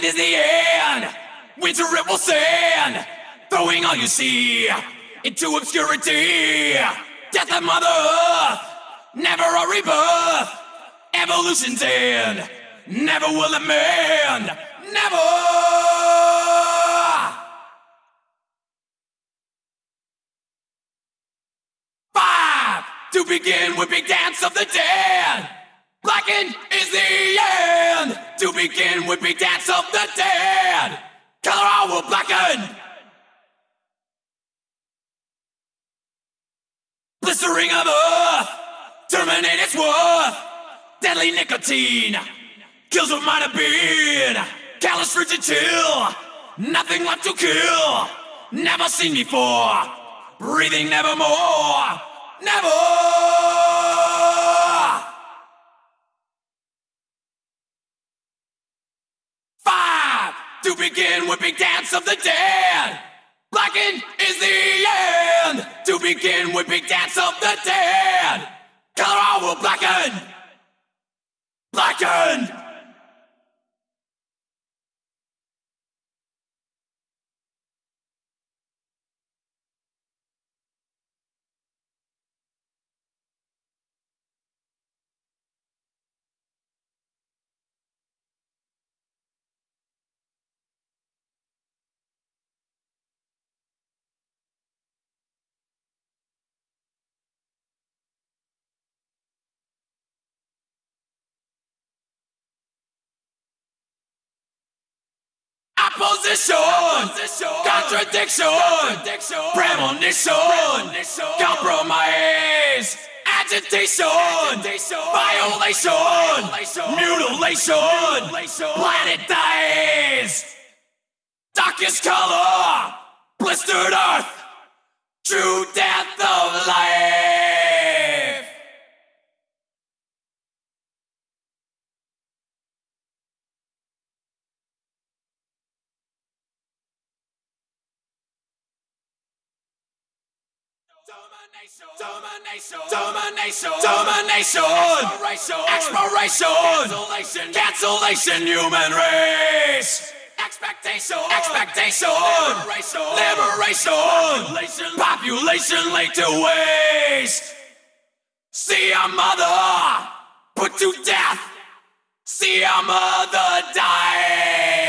end is the end. Winter it will send, throwing all you see into obscurity. Death of Mother Earth, never a rebirth. Evolution's end, never will it mend. Never. Five to begin with big dance of the dead. Blackened is the end to begin with big dance of the dead. Color will blacken. Blistering of earth, terminate its worth. Deadly nicotine kills what might have been. Callous frigid chill, nothing left to kill. Never seen before, breathing nevermore. Never! Five to begin big dance of the dead. Blackened is the end to begin big dance of the dead. Color will blacken. Blackened. Opposition, contradiction, premonition, compromise, agitation, violation, mutilation, planet dies. Darkest color, blistered earth, true death of life. Domination, domination, domination, domination, exploration, cancellation, cancellation, human race. Expectation, expectation, liberation, liberation, population. Laid to waste. See our mother put to death. See our mother die.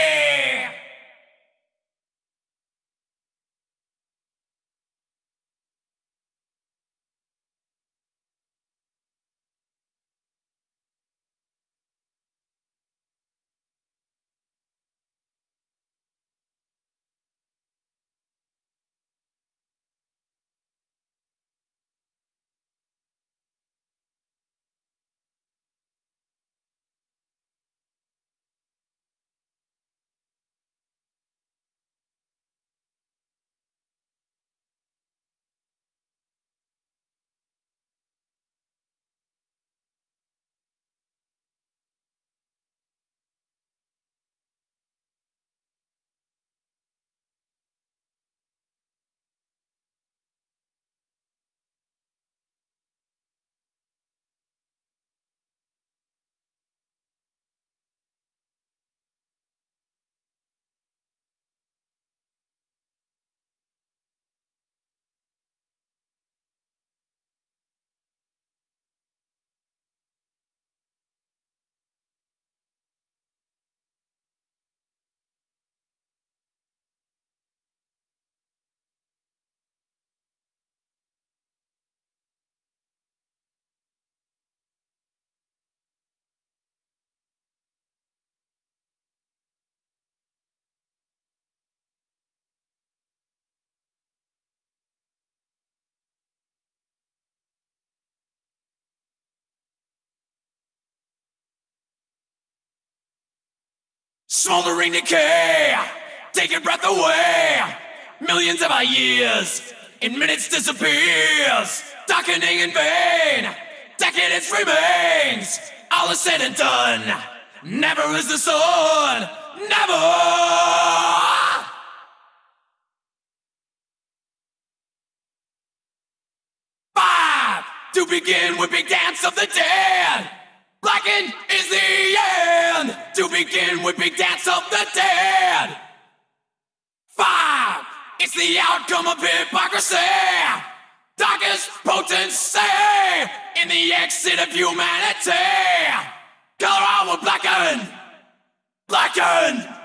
Smoldering decay, taking breath away. Millions of our years, in minutes disappears. Darkening in vain, decadence remains. All is said and done. Never is the sun, never. Five to begin with big dance of the dead. Blackened to begin with big dance of the dead. Five, it's the outcome of hypocrisy. Darkest potency in the exit of humanity. Color will blacken, blacken.